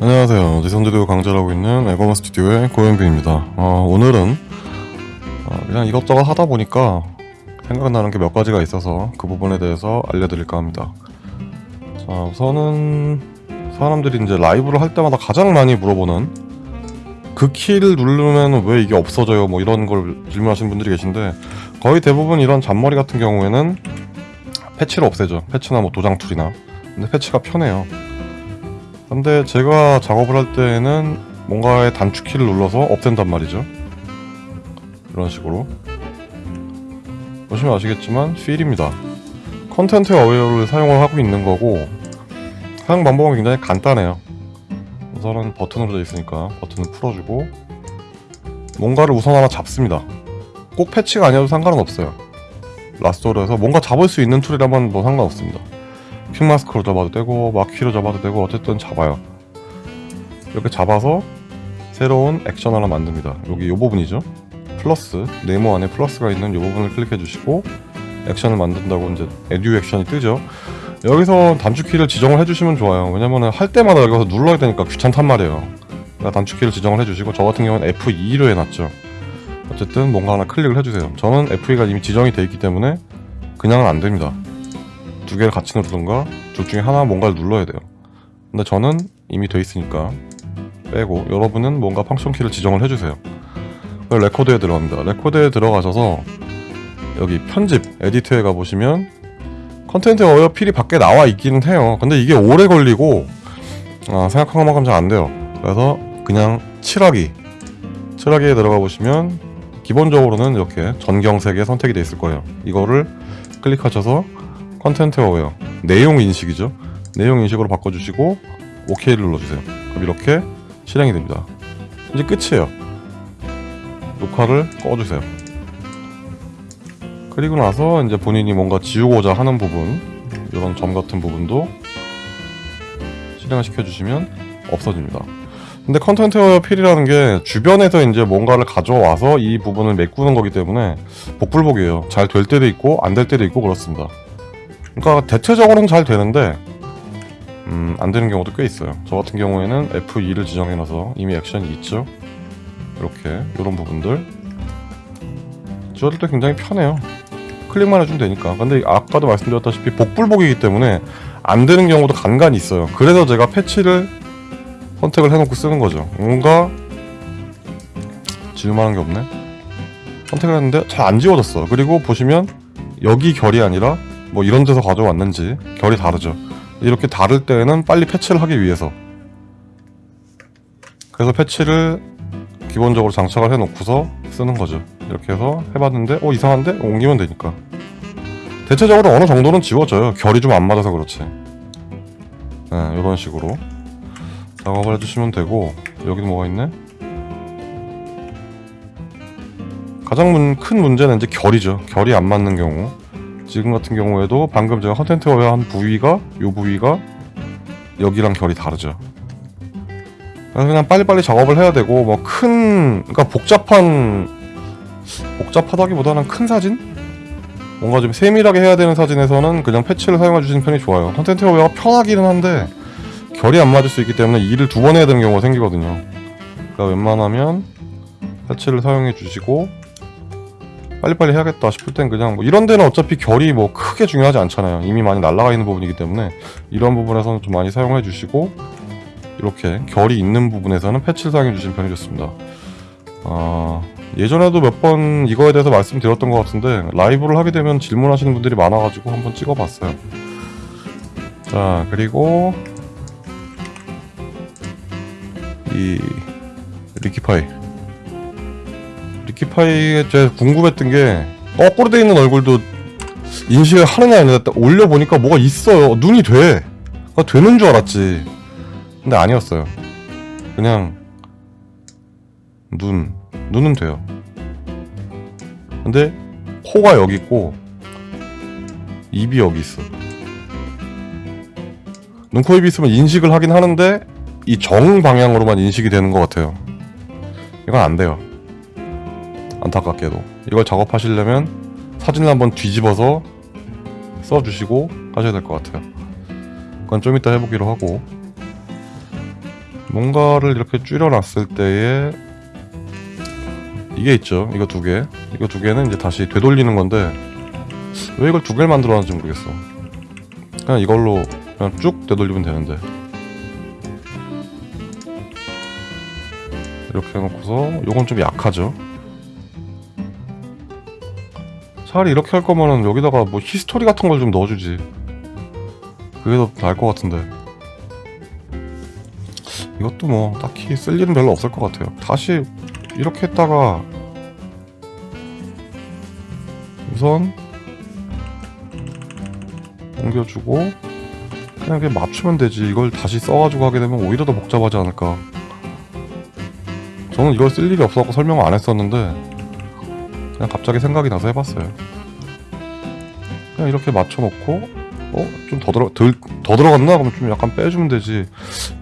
안녕하세요. 지선제도 강좌하고 있는 에거마 스튜디오의 고현빈입니다. 어, 오늘은 어, 그냥 이것저것 하다 보니까 생각나는 게 몇 가지가 있어서 그 부분에 대해서 알려드릴까 합니다. 자, 우선은 사람들이 이제 라이브를 할 때마다 가장 많이 물어보는 그 키를 누르면 왜 이게 없어져요? 뭐 이런 걸 질문하시는 분들이 계신데 거의 대부분 이런 잔머리 같은 경우에는 패치를 없애죠. 패치나 뭐 도장 tool이나. 근데 패치가 편해요. 근데 제가 작업을 할 때에는 뭔가의 단축키를 눌러서 없앤단 말이죠. 이런 식으로. 보시면 아시겠지만 fill입니다. content aware를 사용을 하고 있는 거고 사용 방법은 굉장히 간단해요. 우선은 버튼으로 되어 있으니까 버튼을 풀어주고 뭔가를 우선 하나 잡습니다. 꼭 패치가 아니어도 상관은 없어요. lasso tool로 해서 뭔가 잡을 수 있는 tool이라면 뭐 상관없습니다. quick mask로 잡아도 되고 marquee로 잡아도 되고 어쨌든 잡아요. 이렇게 잡아서 새로운 액션 하나 만듭니다. 여기 이 부분이죠. 플러스 네모 안에 플러스가 있는 이 부분을 클릭해 주시고 액션을 만든다고 이제 에듀 액션이 뜨죠. 여기서 단축키를 지정을 해주시면 좋아요. 왜냐면은 할 때마다 여기서 눌러야 되니까 귀찮단 말이에요. 그러니까 단축키를 지정을 해주시고 저 같은 경우는 F2로 해놨죠. 어쨌든 뭔가 하나 클릭을 해주세요. 저는 F2가 이미 지정이 되어 있기 때문에 그냥은 안 됩니다. 두 개를 같이 누르던가 둘 중에 하나 뭔가를 눌러야 돼요. 근데 저는 이미 돼 있으니까 빼고 여러분은 뭔가 function 키를 지정을 해주세요. 레코드에 들어갑니다. 레코드에 들어가셔서 여기 편집 edit에 가보시면 content aware fill이 밖에 나와 있기는 해요. 근데 이게 오래 걸리고 아, 생각한 것만큼 잘 안 돼요. 그래서 그냥 칠하기 칠하기에 들어가 보시면 기본적으로는 이렇게 전경색에 선택이 되어 있을 거예요. 이거를 클릭하셔서 content aware 내용 인식이죠. 내용 인식으로 바꿔주시고 OK를 눌러주세요. 그럼 이렇게 실행이 됩니다. 이제 끝이에요. 녹화를 꺼주세요. 그리고 나서 이제 본인이 뭔가 지우고자 하는 부분 이런 점 같은 부분도 실행을 시켜주시면 없어집니다. 근데 content aware fill이라는 게 주변에서 이제 뭔가를 가져와서 이 부분을 메꾸는 거기 때문에 복불복이에요. 잘 될 때도 있고 안 될 때도 있고 그렇습니다. 그러니까 대체적으로는 잘 되는데 음, 안 되는 경우도 꽤 있어요. 저 같은 경우에는 F2를 지정해놔서 이미 액션이 있죠. 이렇게 이런 부분들 지워줄 때 굉장히 편해요. 클릭만 해주면 되니까. 근데 아까도 말씀드렸다시피 복불복이기 때문에 안 되는 경우도 간간히 있어요. 그래서 제가 패치를 선택을 해놓고 쓰는 거죠. 뭔가 지울만한 게 없네. 선택을 했는데 잘 안 지워졌어. 그리고 보시면 여기 결이 아니라 뭐 이런 데서 가져왔는지 결이 다르죠. 이렇게 다를 때에는 빨리 패치를 하기 위해서 그래서 패치를 기본적으로 장착을 해놓고서 쓰는 거죠. 이렇게 해서 해봤는데 어 이상한데? 옮기면 되니까 대체적으로 어느 정도는 지워져요. 결이 좀 안 맞아서 그렇지. 네, 이런 식으로 작업을 해주시면 되고 여기도 뭐가 있네? 가장 문, 큰 문제는 이제 결이죠. 결이 안 맞는 경우 지금 같은 경우에도 방금 제가 content aware 한 부위가 요 부위가 여기랑 결이 다르죠. 그냥 빨리빨리 작업을 해야 되고 뭐 큰 그러니까 복잡한 복잡하다기보다는 큰 사진? 뭔가 좀 세밀하게 해야 되는 사진에서는 그냥 패치를 사용해 주시는 편이 좋아요. content aware가 편하기는 한데 결이 안 맞을 수 있기 때문에 일을 두 번 해야 되는 경우가 생기거든요. 그러니까 웬만하면 패치를 사용해 주시고 빨리빨리 해야겠다 싶을 땐 그냥 뭐 이런 데는 어차피 결이 뭐 크게 중요하지 않잖아요. 이미 많이 날라가 있는 부분이기 때문에 이런 부분에서는 좀 많이 사용해 주시고 이렇게 결이 있는 부분에서는 패치를 사용해 주시는 편이 좋습니다. 아... 예전에도 몇 번 이거에 대해서 말씀드렸던 것 같은데 라이브를 하게 되면 질문하시는 분들이 많아가지고 한번 찍어봤어요. 자 그리고 이 리키파이 리키파이에 제가 궁금했던 게 거꾸로 돼 있는 얼굴도 인식을 하느냐 아니냐 올려보니까 뭐가 있어요. 눈이 돼. 아, 되는 줄 알았지. 근데 아니었어요. 그냥 눈 눈은 돼요. 근데 코가 여기 있고 입이 여기 있어. 눈, 코, 입이 있으면 인식을 하긴 하는데 이 정 방향으로만 인식이 되는 것 같아요. 이건 안 돼요 안타깝게도 이걸 작업하시려면 사진을 한번 뒤집어서 써주시고 하셔야 될 것 같아요 그건 좀 이따 해보기로 하고 뭔가를 이렇게 줄여놨을 때에 이게 있죠. 이거 두 개. 이거 두 개는 이제 다시 되돌리는 건데 왜 이걸 두 개를 만들어놨는지 모르겠어. 그냥 이걸로 그냥 쭉 되돌리면 되는데 이렇게 해놓고서 요건 좀 약하죠. 차라리 이렇게 할 거면은 여기다가 뭐 history 같은 걸 좀 넣어주지. 그게 더 나을 것 같은데. 이것도 뭐 딱히 쓸 일은 별로 없을 것 같아요. 다시 이렇게 했다가 우선 옮겨주고 그냥 이렇게 맞추면 되지. 이걸 다시 써가지고 하게 되면 오히려 더 복잡하지 않을까. 저는 이걸 쓸 일이 없어서 설명을 안 했었는데 그냥 갑자기 생각이 나서 해봤어요. 그냥 이렇게 맞춰놓고 어? 좀 더 들어 덜, 더 들어갔나? 그럼 좀 약간 빼주면 되지.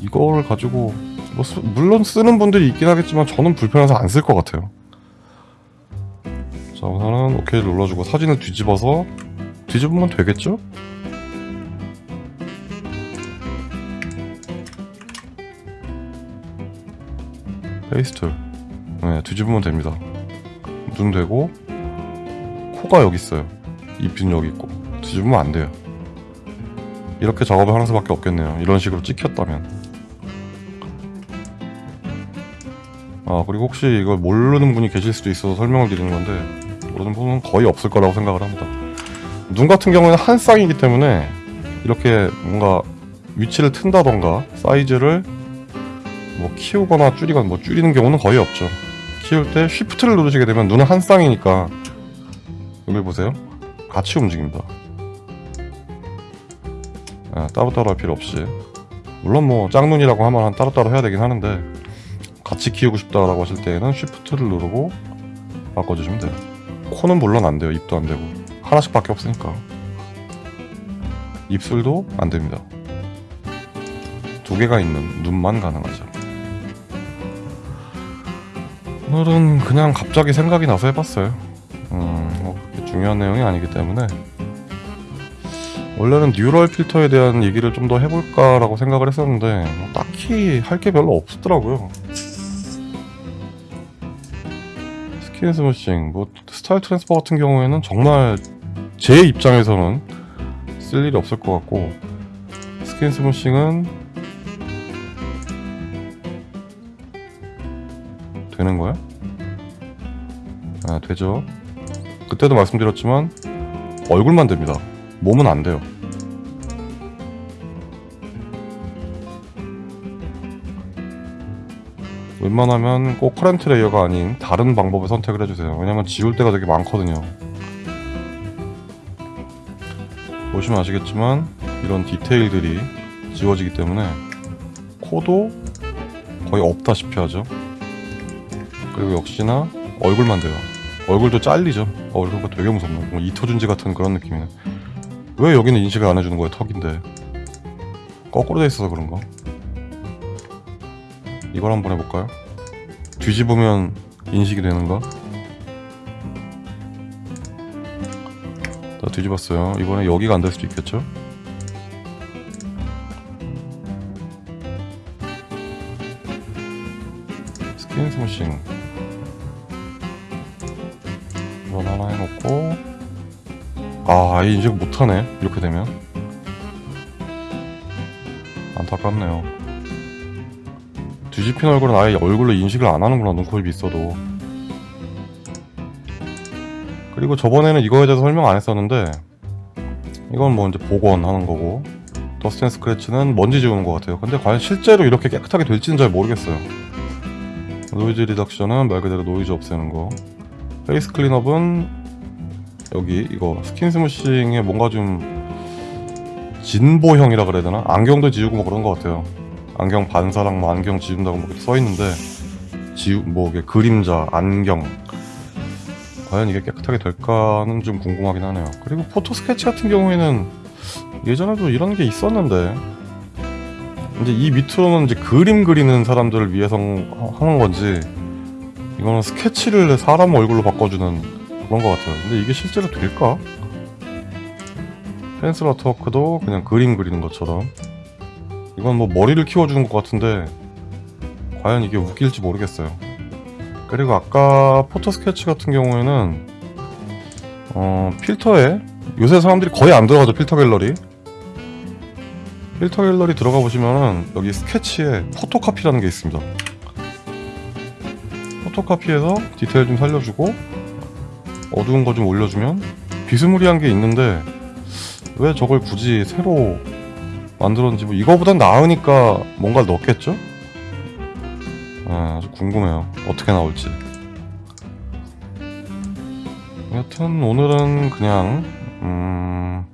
이거를 가지고 뭐 쓰- 물론 쓰는 분들이 있긴 하겠지만 저는 불편해서 안 쓸 것 같아요. 자 우선은 오케이를 눌러주고 사진을 뒤집어서 뒤집으면 되겠죠? paste 네 뒤집으면 됩니다 눈 되고 코가 여기 있어요. 입은 여기 있고. 뒤집으면 안 돼요. 이렇게 작업을 하는 수밖에 없겠네요. 이런 식으로 찍혔다면. 아 그리고 혹시 이걸 모르는 분이 계실 수도 있어서 설명을 드리는 건데 모르는 분은 거의 없을 거라고 생각을 합니다. 눈 같은 경우에는 한 쌍이기 때문에 이렇게 뭔가 위치를 튼다던가 사이즈를 뭐 키우거나 줄이거나 뭐 줄이는 경우는 거의 없죠 키울 때 쉬프트를 누르시게 되면 눈은 한 쌍이니까 여기 보세요. 같이 움직입니다. 아, 따로따로 할 필요 없이. 물론 뭐 짝눈이라고 하면 한 따로따로 해야 되긴 하는데 같이 키우고 싶다라고 하실 때에는 쉬프트를 누르고 바꿔주시면 돼요. 코는 물론 안 돼요. 입도 안 되고. 하나씩 밖에 없으니까. 입술도 안 됩니다. 두 개가 있는 눈만 가능하죠 오늘은 그냥 갑자기 생각이 나서 해봤어요 음, 뭐 그렇게 중요한 내용이 아니기 때문에 원래는 뉴럴 필터에 대한 얘기를 좀 더 해볼까라고 생각을 했었는데 뭐 딱히 할 게 별로 없더라고요. skin smoothing, 뭐 style transfer 같은 경우에는 정말 제 입장에서는 쓸 일이 없을 것 같고 skin smoothing은 되는 거야? 아 되죠. 그때도 말씀드렸지만 얼굴만 됩니다. 몸은 안 돼요. 웬만하면 꼭 current layer가 아닌 다른 방법을 선택을 해주세요. 왜냐면 지울 때가 되게 많거든요. 보시면 아시겠지만 이런 디테일들이 지워지기 때문에 코도 거의 없다시피 하죠. 그리고 역시나 얼굴만 돼요. 얼굴도 잘리죠. 얼굴가 되게 무섭네. 뭐 이토준지 같은 그런 느낌이네. 왜 여기는 인식을 안 해주는 거야 턱인데 거꾸로 돼 있어서 그런가? 이걸 한번 해볼까요? 뒤집으면 인식이 되는가? 자 뒤집었어요 이번에 여기가 안 될 수도 있겠죠? skin smoothing 해놓고 아, 아예 인식 못하네. 이렇게 되면. 안타깝네요. 뒤집힌 얼굴은 아예 얼굴로 인식을 안 하는구나, 눈코입이 있어도. 그리고 저번에는 이거에 대해서 설명 안 했었는데, 이건 뭐 이제 복원하는 거고, dust and scratch는 먼지 지우는 것 같아요. 근데 과연 실제로 이렇게 깨끗하게 될지는 잘 모르겠어요. noise reduction은 말 그대로 노이즈 없애는 거. face cleanup은 여기 이거 skin smoothing에 뭔가 좀 진보형이라 그래야 되나? 안경도 지우고 뭐 그런 것 같아요. 안경 반사랑 뭐 안경 지운다고 뭐 이렇게 써 있는데 지우 뭐 이게 그림자 안경 과연 이게 깨끗하게 될까는 좀 궁금하긴 하네요. 그리고 photo sketch 같은 경우에는 예전에도 이런 게 있었는데 이제 이 밑으로는 이제 그림 그리는 사람들을 위해서 하는 건지 이거는 스케치를 사람 얼굴로 바꿔주는 그런 것 같아요. 근데 이게 실제로 될까? pencil artwork도 그냥 그림 그리는 것처럼 이건 뭐 머리를 키워주는 것 같은데 과연 이게 웃길지 모르겠어요. 그리고 아까 photo sketch 같은 경우에는 어, 필터에 요새 사람들이 거의 안 들어가죠 필터 갤러리 필터 갤러리 들어가 보시면은 여기 스케치에 photocopy라는 게 있습니다 포토카피에서 디테일 좀 살려주고 어두운 거 좀 올려주면 비스무리한 게 있는데 왜 저걸 굳이 새로 만들었는지 뭐 이거보단 나으니까 뭔가를 넣겠죠? 아, 궁금해요 어떻게 나올지 여튼 오늘은 그냥 음...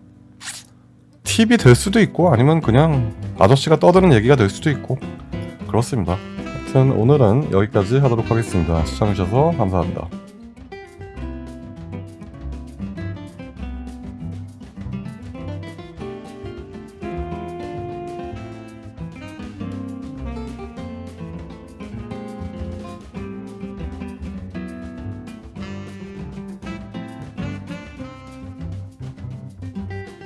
팁이 될 수도 있고 아니면 그냥 아저씨가 떠드는 얘기가 될 수도 있고 그렇습니다. 하여튼 오늘은 여기까지 하도록 하겠습니다. 시청해주셔서 감사합니다.